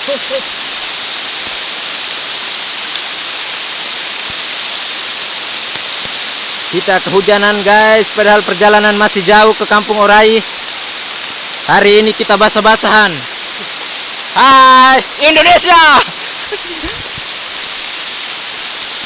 Kita kehujanan guys, padahal perjalanan masih jauh ke Kampung Orai. Hari ini kita basah-basahan. Hai Indonesia.